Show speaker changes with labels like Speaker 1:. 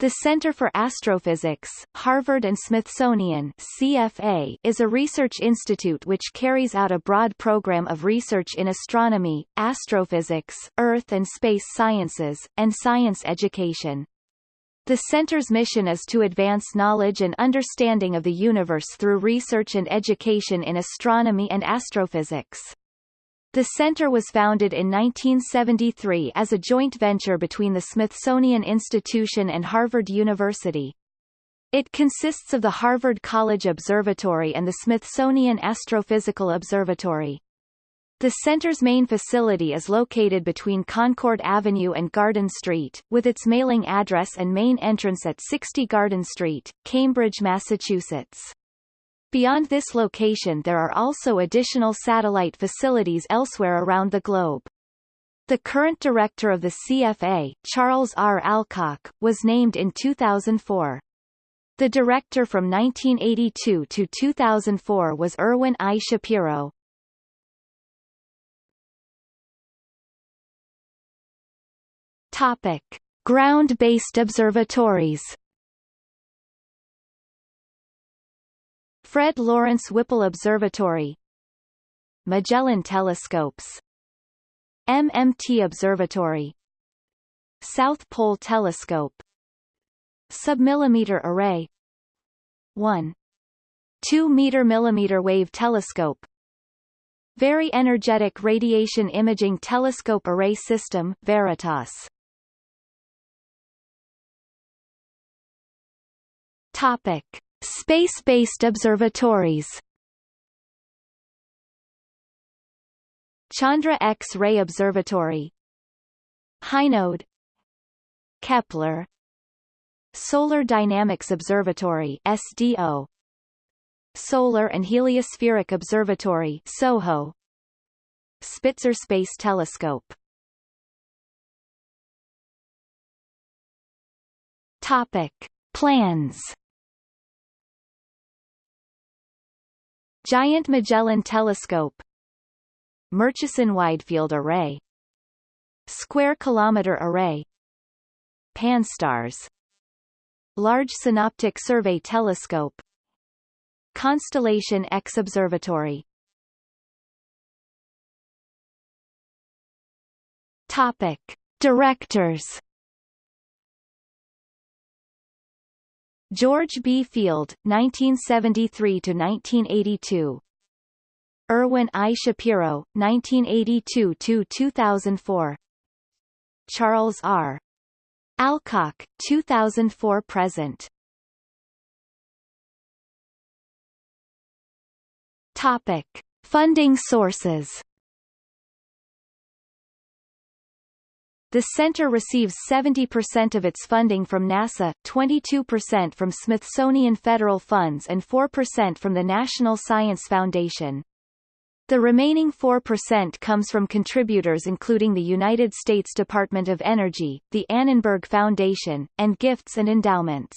Speaker 1: The Center for Astrophysics, Harvard and Smithsonian CFA, is a research institute which carries out a broad program of research in astronomy, astrophysics, earth and space sciences, and science education. The center's mission is to advance knowledge and understanding of the universe through research and education in astronomy and astrophysics. The center was founded in 1973 as a joint venture between the Smithsonian Institution and Harvard University. It consists of the Harvard College Observatory and the Smithsonian Astrophysical Observatory. The center's main facility is located between Concord Avenue and Garden Street, with its mailing address and main entrance at 60 Garden Street, Cambridge, Massachusetts. Beyond this location there are also additional satellite facilities elsewhere around the globe. The current director of the CFA, Charles R. Alcock, was named in 2004. The director from 1982 to 2004 was Irwin I. Shapiro. Topic. Ground-based observatories Fred Lawrence Whipple Observatory. Magellan Telescopes. MMT Observatory. South Pole Telescope. Submillimeter Array. 1 2 meter millimeter wave telescope. Very Energetic Radiation Imaging Telescope Array System Veritas. Topic Space-based observatories. Chandra X-ray Observatory. Hinode Kepler. Solar Dynamics Observatory SDO Solar and Heliospheric Observatory SOHO. Spitzer Space Telescope. Topic. Plans Giant Magellan Telescope. Murchison Widefield Array. Square Kilometre Array. Pan-STARRS Large Synoptic Survey Telescope. Constellation X Observatory. Topic. Directors George B. Field, 1973–1982 Irwin I. Shapiro, 1982–2004 Charles R. Alcock, 2004–present Topic. Funding sources The center receives 70% of its funding from NASA, 22% from Smithsonian federal funds and 4% from the National Science Foundation. The remaining 4% comes from contributors including the United States Department of Energy, the Annenberg Foundation, and gifts and endowments.